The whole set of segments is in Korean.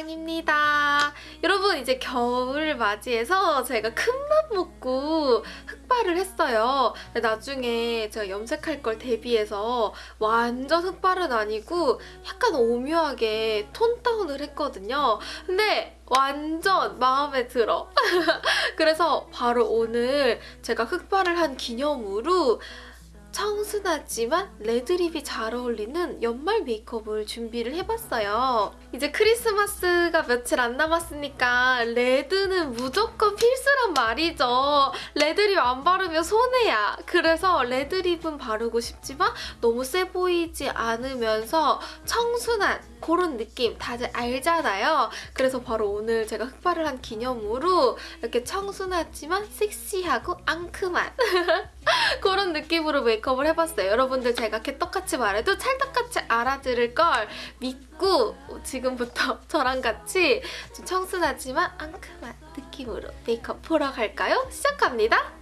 아랑입니다. 여러분 이제 겨울을 맞이해서 제가 큰맘 먹고 흑발을 했어요. 나중에 제가 염색할 걸 대비해서 완전 흑발은 아니고 약간 오묘하게 tone down을 했거든요. 근데 완전 마음에 들어. 그래서 바로 오늘 제가 흑발을 한 기념으로 청순하지만 red lip이 잘 어울리는 연말 메이크업을 준비를 해봤어요. 이제 크리스마스가 며칠 안 남았으니까 red는 무조건 필수란 말이죠. red lip 안 바르면 손해야. 그래서 red lip은 바르고 싶지만 너무 세 보이지 않으면서 청순한 그런 느낌 다들 알잖아요. 그래서 바로 오늘 제가 흑발을 한 기념으로 이렇게 청순하지만 섹시하고 앙큼한 그런 느낌으로 메이크업을 해봤어요. 여러분들 제가 개떡같이 말해도 찰떡같이 알아들을 걸 믿고 지금부터 저랑 같이 좀 청순하지만 앙큼한 느낌으로 메이크업 보러 갈까요? 시작합니다.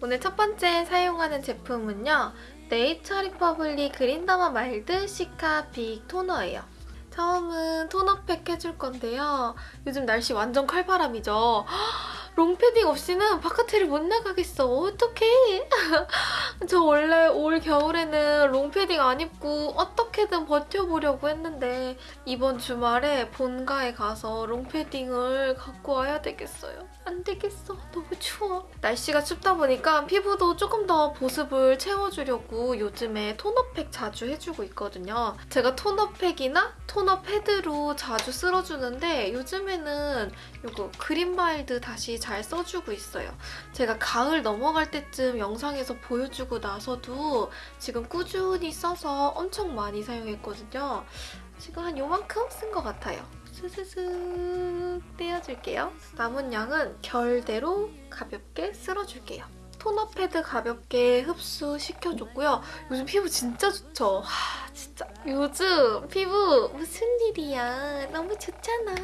오늘 첫 번째 사용하는 제품은요. 네이처 리퍼블릭 그린더마 마일드 시카 빅 토너예요. 처음은 토너팩 해줄 건데요. 요즘 날씨 완전 칼바람이죠. 롱패딩 없이는 바깥에를 못 나가겠어. 어떡해. 저 원래 올 겨울에는 롱패딩 안 입고 어떻게든 버텨보려고 했는데 이번 주말에 본가에 가서 롱패딩을 갖고 와야 되겠어요. 안 되겠어. 너무 추워. 날씨가 춥다 보니까 피부도 조금 더 보습을 채워주려고 요즘에 토너팩 자주 해주고 있거든요. 제가 토너팩이나 토너 패드로 자주 쓸어주는데 요즘에는 이거 그린바일드 다시 잘 써주고 있어요. 제가 가을 넘어갈 때쯤 영상에서 보여주고 나서도 지금 꾸준히 써서 엄청 많이 사용했거든요. 지금 한 요만큼 쓴 것 같아요. 스스스 떼어줄게요. 남은 양은 결대로 가볍게 쓸어줄게요. 토너 패드 가볍게 흡수시켜줬고요. 요즘 피부 진짜 좋죠? 하, 진짜. 요즘 피부 무슨 일이야. 너무 좋잖아.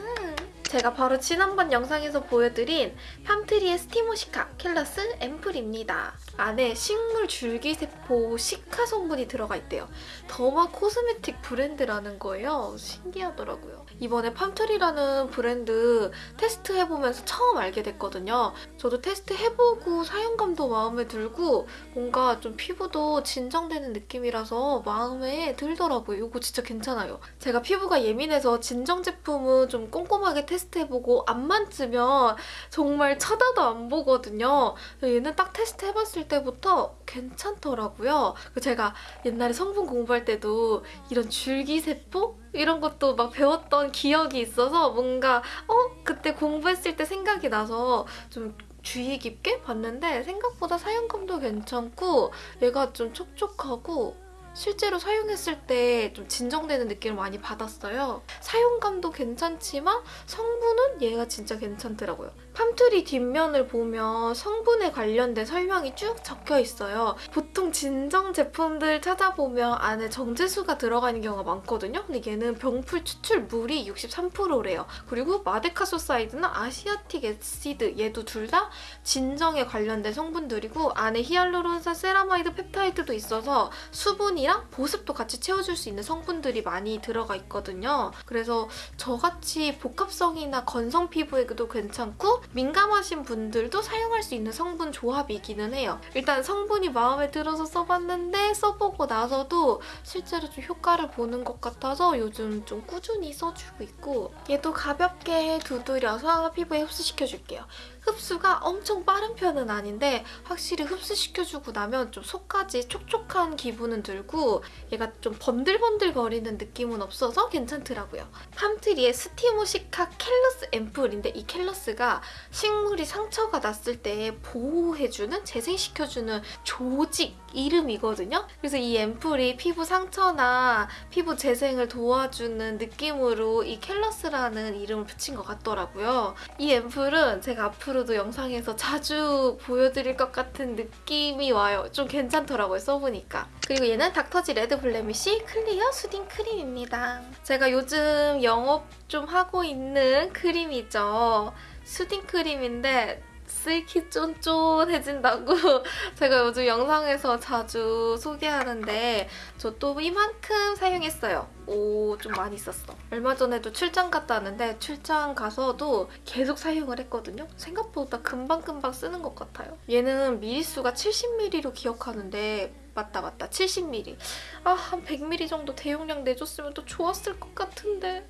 제가 바로 지난번 영상에서 보여드린 팜트리의 스티모시카 켈러스 앰플입니다. 안에 식물 줄기세포 시카 성분이 들어가 있대요. 더마 코스메틱 브랜드라는 거예요. 신기하더라고요. 이번에 팜트리라는 브랜드 테스트해보면서 처음 알게 됐거든요. 저도 테스트해보고 사용감도 마음에 들고 뭔가 좀 피부도 진정되는 느낌이라서 마음에 들더라고요. 이거 진짜 괜찮아요. 제가 피부가 예민해서 진정 제품은 좀 꼼꼼하게 테스트해보고 안 만지면 정말 쳐다도 안 보거든요. 얘는 딱 테스트해봤을 때부터 괜찮더라고요. 제가 옛날에 성분 공부할 때도 이런 줄기세포? 이런 것도 막 배웠던 기억이 있어서 뭔가 어? 그때 공부했을 때 생각이 나서 좀 주의 깊게 봤는데 생각보다 사용감도 괜찮고 얘가 좀 촉촉하고 실제로 사용했을 때 좀 진정되는 느낌을 많이 받았어요. 사용감도 괜찮지만 성분은 얘가 진짜 괜찮더라고요. 팜트리 뒷면을 보면 성분에 관련된 설명이 쭉 적혀 있어요. 보통 진정 제품들 찾아보면 안에 정제수가 들어가 있는 경우가 많거든요. 근데 얘는 병풀 추출물이 63%래요. 그리고 마데카소사이드나 asiatic acid 얘도 둘 다 진정에 관련된 성분들이고 안에 히알루론산 세라마이드 펩타이드도 있어서 수분이랑 보습도 같이 채워줄 수 있는 성분들이 많이 들어가 있거든요. 그래서 저같이 복합성이나 건성 피부에도 괜찮고 민감하신 분들도 사용할 수 있는 성분 조합이기는 해요. 일단 성분이 마음에 들어서 써봤는데 써보고 나서도 실제로 좀 효과를 보는 것 같아서 요즘 좀 꾸준히 써주고 있고 얘도 가볍게 두드려서 피부에 흡수시켜줄게요. 흡수가 엄청 빠른 편은 아닌데 확실히 흡수시켜주고 나면 좀 속까지 촉촉한 기분은 들고 얘가 좀 번들번들 거리는 느낌은 없어서 괜찮더라고요. 팜트리의 스티모시카 callus 앰플인데 이 callus가 식물이 상처가 났을 때 보호해주는, 재생시켜주는 조직 이름이거든요. 그래서 이 앰플이 피부 상처나 피부 재생을 도와주는 느낌으로 이 callus라는 이름을 붙인 것 같더라고요. 이 앰플은 제가 앞으로도 영상에서 자주 보여드릴 것 같은 느낌이 와요. 좀 괜찮더라고요, 써보니까. 그리고 얘는 닥터지 레드 블레미쉬 클리어 수딩 크림입니다. 제가 요즘 영업 좀 하고 있는 크림이죠. 수딩 크림인데 쓸기 쫀쫀해진다고 제가 요즘 영상에서 자주 소개하는데 저 또 이만큼 사용했어요. 오 좀 많이 썼어. 얼마 전에도 출장 갔다 왔는데 출장 가서도 계속 사용을 했거든요. 생각보다 금방금방 쓰는 것 같아요. 얘는 미리수가 70ml로 기억하는데 맞다 맞다 70ml. 아 한 100ml 정도 대용량 내줬으면 또 좋았을 것 같은데.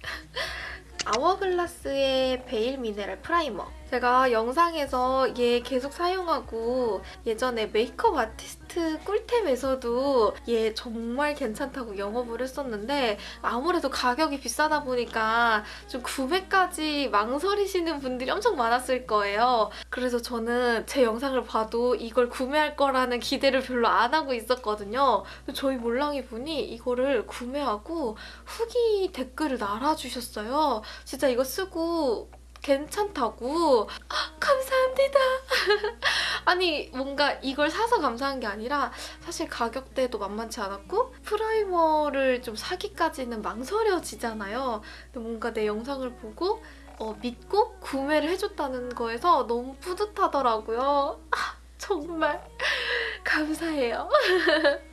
아워글라스의 베일 미네랄 프라이머. 제가 영상에서 얘 계속 사용하고 예전에 메이크업 아티스트 꿀템에서도 얘 정말 괜찮다고 영업을 했었는데 아무래도 가격이 비싸다 보니까 좀 구매까지 망설이시는 분들이 엄청 많았을 거예요. 그래서 저는 제 영상을 봐도 이걸 구매할 거라는 기대를 별로 안 하고 있었거든요. 저희 몰랑이 분이 이거를 구매하고 후기 댓글을 달아주셨어요. 진짜 이거 쓰고 괜찮다고 아, 감사합니다. 아니 뭔가 이걸 사서 감사한 게 아니라 사실 가격대도 만만치 않았고 프라이머를 좀 사기까지는 망설여지잖아요. 근데 뭔가 내 영상을 보고 어, 믿고 구매를 해줬다는 거에서 너무 뿌듯하더라고요. 아, 정말 감사해요.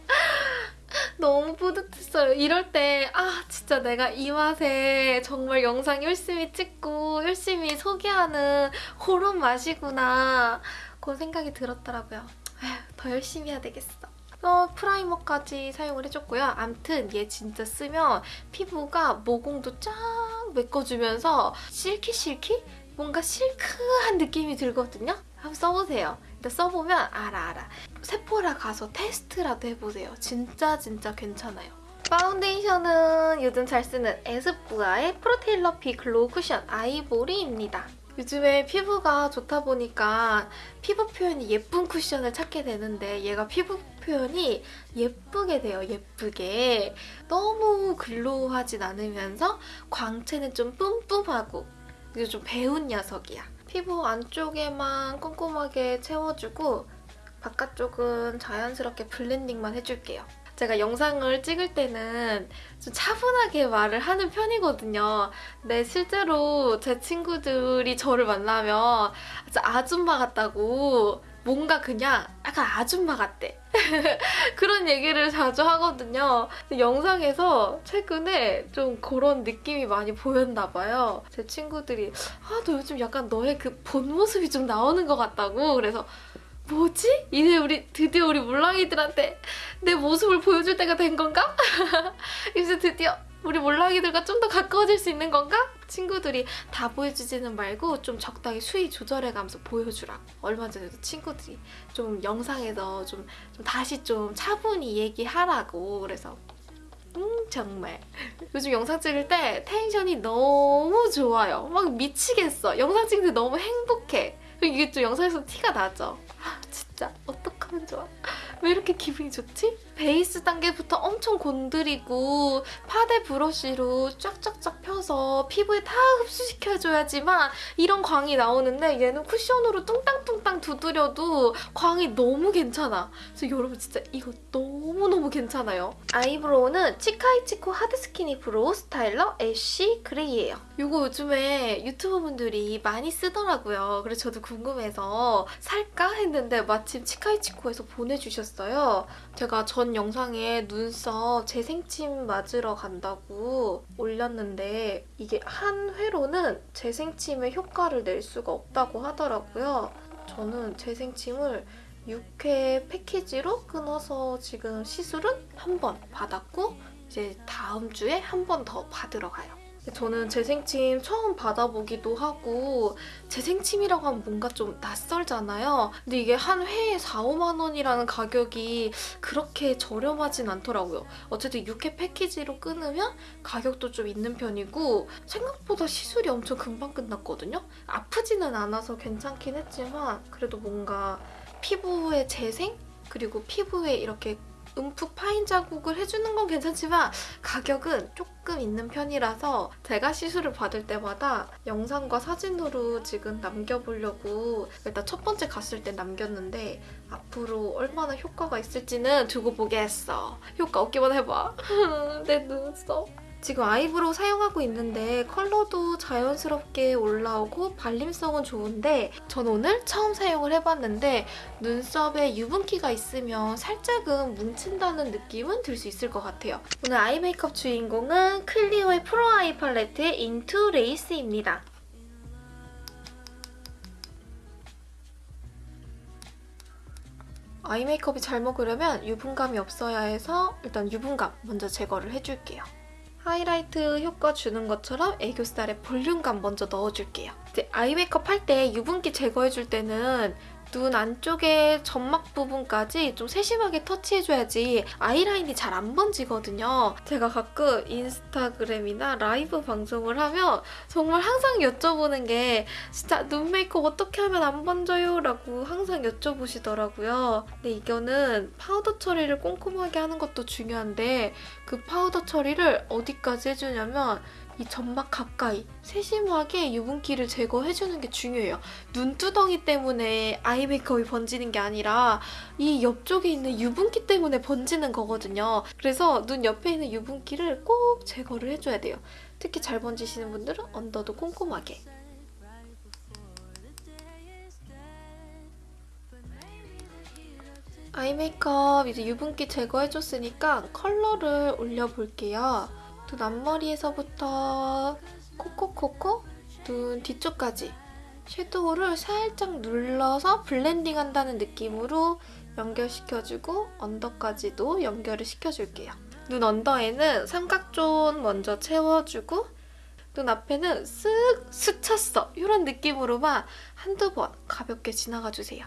너무 뿌듯했어요. 이럴 때, 아, 진짜 내가 이 맛에 정말 영상 열심히 찍고 열심히 소개하는 그런 맛이구나. 그런 생각이 들었더라고요. 아휴, 더 열심히 해야 되겠어. 어, 프라이머까지 사용을 해줬고요. 암튼 얘 진짜 쓰면 피부가 모공도 쫙 메꿔주면서 실키실키? 뭔가 실크한 느낌이 들거든요? 한번 써보세요. 일단 써보면 알아 알아. 세포라 가서 테스트라도 해보세요. 진짜 진짜 괜찮아요. 파운데이션은 요즘 잘 쓰는 에스쁘아의 프로테일러 비 글로우 쿠션 아이보리입니다. 요즘에 피부가 좋다 보니까 피부 표현이 예쁜 쿠션을 찾게 되는데 얘가 피부 표현이 예쁘게 돼요, 예쁘게. 너무 글로우하진 않으면서 광채는 좀 뿜뿜하고 그리고 좀 배운 녀석이야. 피부 안쪽에만 꼼꼼하게 채워주고 바깥쪽은 자연스럽게 블렌딩만 해줄게요. 제가 영상을 찍을 때는 좀 차분하게 말을 하는 편이거든요. 근데 실제로 제 친구들이 저를 만나면 아줌마 같다고 뭔가 그냥 약간 아줌마 같대. 그런 얘기를 자주 하거든요. 영상에서 최근에 좀 그런 느낌이 많이 보였나 봐요. 제 친구들이 아, 너 요즘 약간 너의 그 본 모습이 좀 나오는 것 같다고. 그래서 뭐지? 이제 우리 드디어 우리 몰랑이들한테 내 모습을 보여줄 때가 된 건가? 이제 드디어 우리 몰랑이들과 좀 더 가까워질 수 있는 건가? 친구들이 다 보여주지는 말고 좀 적당히 수위 조절해가면서 보여주라. 얼마 전에도 친구들이 좀 영상에서 좀, 좀 다시 좀 차분히 얘기하라고 그래서 음 정말 요즘 영상 찍을 때 텐션이 너무 좋아요. 막 미치겠어. 영상 찍는데 너무 행복해. 이게 좀 영상에서 티가 나죠? 아, 진짜 어떡하면 좋아? 왜 이렇게 기분이 좋지? 베이스 단계부터 엄청 공들이고 파데 브러쉬로 쫙쫙쫙 펴서 피부에 다 흡수시켜줘야지만 이런 광이 나오는데 얘는 쿠션으로 뚱땅뚱땅 두드려도 광이 너무 괜찮아. 그래서 여러분 진짜 이거 너무너무 괜찮아요. eyebrow는 치카이치코 하드스키니 브로우 스타일러 애쉬 그레이예요. 이거 요즘에 유튜버분들이 많이 쓰더라고요. 그래서 저도 궁금해서 살까 했는데 마침 치카이치코에서 보내주셨어요. 제가 전 영상에 눈썹 재생침 맞으러 간다고 올렸는데 이게 한 회로는 재생침의 효과를 낼 수가 없다고 하더라고요. 저는 재생침을 6회 패키지로 끊어서 지금 시술은 한 번 받았고 이제 다음 주에 한 번 더 받으러 가요. 저는 재생침 처음 받아보기도 하고 재생침이라고 하면 뭔가 좀 낯설잖아요. 근데 이게 한 회에 4, 5만 원이라는 가격이 그렇게 저렴하진 않더라고요. 어쨌든 6회 패키지로 끊으면 가격도 좀 있는 편이고 생각보다 시술이 엄청 금방 끝났거든요. 아프지는 않아서 괜찮긴 했지만 그래도 뭔가 피부의 재생? 그리고 피부에 이렇게 움푹 파인 자국을 해주는 건 괜찮지만 가격은 조금 있는 편이라서 제가 시술을 받을 때마다 영상과 사진으로 지금 남겨보려고 일단 첫 번째 갔을 때 남겼는데 앞으로 얼마나 효과가 있을지는 두고 보겠어. 효과 없기만 해봐. 내 눈썹. 지금 eyebrow 사용하고 있는데 컬러도 자연스럽게 올라오고 발림성은 좋은데 전 오늘 처음 사용을 해봤는데 눈썹에 유분기가 있으면 살짝은 뭉친다는 느낌은 들 수 있을 것 같아요. 오늘 eye 메이크업 주인공은 클리오의 프로 아이 팔레트의 인투 레이스입니다. 아이 메이크업이 잘 먹으려면 유분감이 없어야 해서 일단 유분감 먼저 제거를 해줄게요. 하이라이트 효과 주는 것처럼 애교살에 볼륨감 먼저 넣어줄게요. 이제 아이 메이크업 할 때 유분기 제거해줄 때는 눈 안쪽에 점막 부분까지 좀 세심하게 터치해줘야지 아이라인이 잘 안 번지거든요. 제가 가끔 인스타그램이나 라이브 방송을 하면 정말 항상 여쭤보는 게 진짜 눈 메이크업 어떻게 하면 안 번져요? 라고 항상 여쭤보시더라고요. 근데 이거는 파우더 처리를 꼼꼼하게 하는 것도 중요한데 그 파우더 처리를 어디까지 해주냐면 이 점막 가까이 세심하게 유분기를 제거해주는 게 중요해요. 눈두덩이 때문에 아이 메이크업이 번지는 게 아니라 이 옆쪽에 있는 유분기 때문에 번지는 거거든요. 그래서 눈 옆에 있는 유분기를 꼭 제거를 해줘야 돼요. 특히 잘 번지시는 분들은 언더도 꼼꼼하게. 아이 메이크업 이제 유분기 제거해줬으니까 컬러를 올려볼게요. 눈 앞머리에서부터 코코코코 눈 뒤쪽까지 섀도우를 살짝 눌러서 블렌딩 한다는 느낌으로 연결시켜주고 언더까지도 연결을 시켜줄게요. 눈 언더에는 삼각존 먼저 채워주고 눈 앞에는 쓱 스쳤어 이런 느낌으로만 한두 번 가볍게 지나가주세요.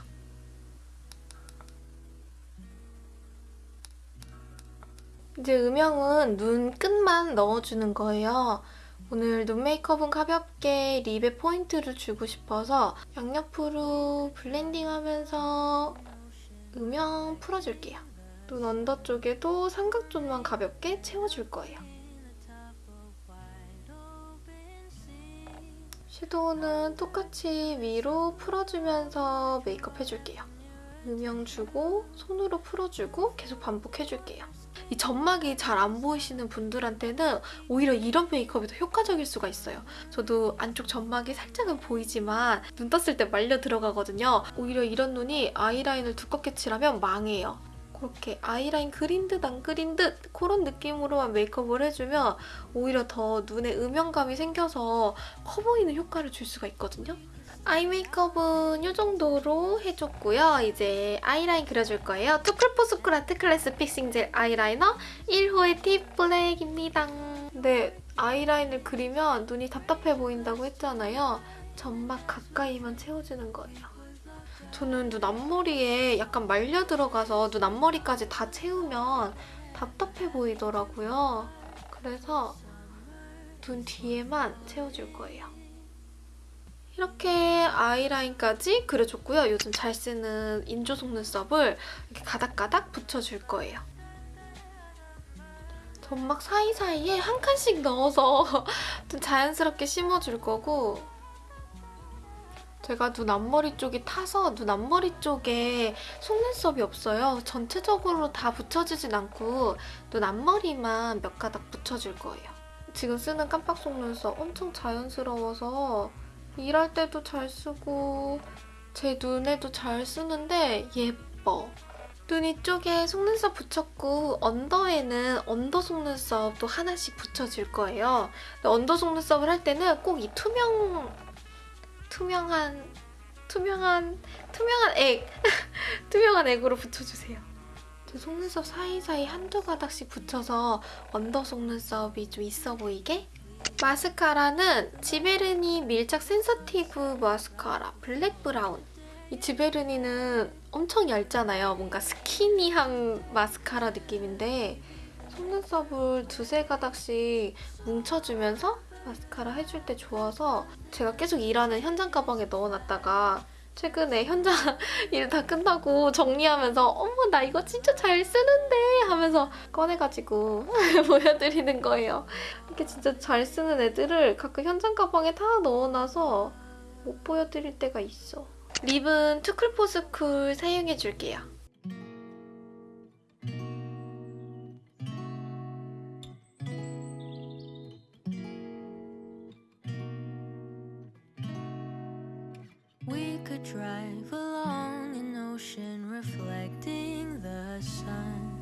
이제 음영은 눈 끝만 넣어주는 거예요. 오늘 눈 메이크업은 가볍게 립에 포인트를 주고 싶어서 양옆으로 블렌딩하면서 음영 풀어줄게요. 눈 언더 쪽에도 삼각존만 가볍게 채워줄 거예요. 섀도우는 똑같이 위로 풀어주면서 메이크업 해줄게요. 음영 주고 손으로 풀어주고 계속 반복해줄게요. 이 점막이 잘 안 보이시는 분들한테는 오히려 이런 메이크업이 더 효과적일 수가 있어요. 저도 안쪽 점막이 살짝은 보이지만 눈 떴을 때 말려 들어가거든요. 오히려 이런 눈이 아이라인을 두껍게 칠하면 망해요. 그렇게 아이라인 그린 듯 안 그린 듯 그런 느낌으로만 메이크업을 해주면 오히려 더 눈에 음영감이 생겨서 커 보이는 효과를 줄 수가 있거든요. 아이 메이크업은 이 정도로 해줬고요. 이제 아이라인 그려줄 거예요. 투쿨포스쿨 아트 클래스 fixing 젤 아이라이너 1호의 deep 블랙입니다. 근데 아이라인을 그리면 눈이 답답해 보인다고 했잖아요. 점막 가까이만 채워주는 거예요. 저는 눈 앞머리에 약간 말려 들어가서 눈 앞머리까지 다 채우면 답답해 보이더라고요. 그래서 눈 뒤에만 채워줄 거예요. 이렇게 아이라인까지 그려줬고요. 요즘 잘 쓰는 인조 속눈썹을 이렇게 가닥가닥 붙여줄 거예요. 점막 사이사이에 한 칸씩 넣어서 좀 자연스럽게 심어줄 거고 제가 눈 앞머리 쪽이 타서 눈 앞머리 쪽에 속눈썹이 없어요. 전체적으로 다 붙여지진 않고 눈 앞머리만 몇 가닥 붙여줄 거예요. 지금 쓰는 깜빡 속눈썹 엄청 자연스러워서 일할 때도 잘 쓰고 제 눈에도 잘 쓰는데 예뻐. 눈 이쪽에 속눈썹 붙였고 언더에는 언더 속눈썹도 하나씩 붙여줄 거예요. 언더 속눈썹을 할 때는 꼭 이 투명, 투명한, 투명한, 투명한 액! 투명한 액으로 붙여주세요. 제 속눈썹 사이사이 한두 가닥씩 붙여서 언더 속눈썹이 좀 있어 보이게 마스카라는 지베르니 밀착 sensitive 마스카라 블랙 브라운 이 지베르니는 엄청 얇잖아요. 뭔가 스키니한 마스카라 느낌인데 속눈썹을 두세 가닥씩 뭉쳐주면서 마스카라 해줄 때 좋아서 제가 계속 일하는 현장 가방에 넣어놨다가 최근에 현장 일 다 끝나고 정리하면서 어머 나 이거 진짜 잘 쓰는데 하면서 꺼내가지고 보여드리는 거예요. 이렇게 진짜 잘 쓰는 애들을 가끔 현장 가방에 다 넣어놔서 못 보여드릴 때가 있어. 립은 투쿨포스쿨 사용해줄게요. Drive along an ocean reflecting the sun.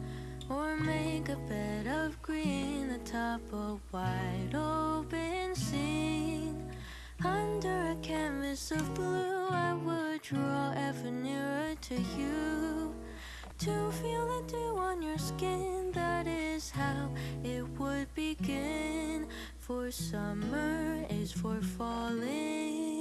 Or make a bed of green atop a wide open scene. Under a canvas of blue, I would draw ever nearer to you. To feel the dew on your skin, that is how it would begin. For summer is for falling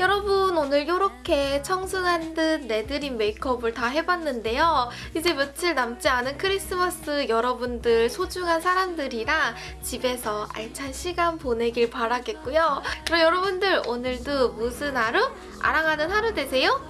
여러분 오늘 이렇게 청순한 듯 내드린 메이크업을 다 해봤는데요. 이제 며칠 남지 않은 크리스마스 여러분들 소중한 사람들이랑 집에서 알찬 시간 보내길 바라겠고요. 그럼 여러분들 오늘도 무슨 하루? 아랑하는 하루 되세요.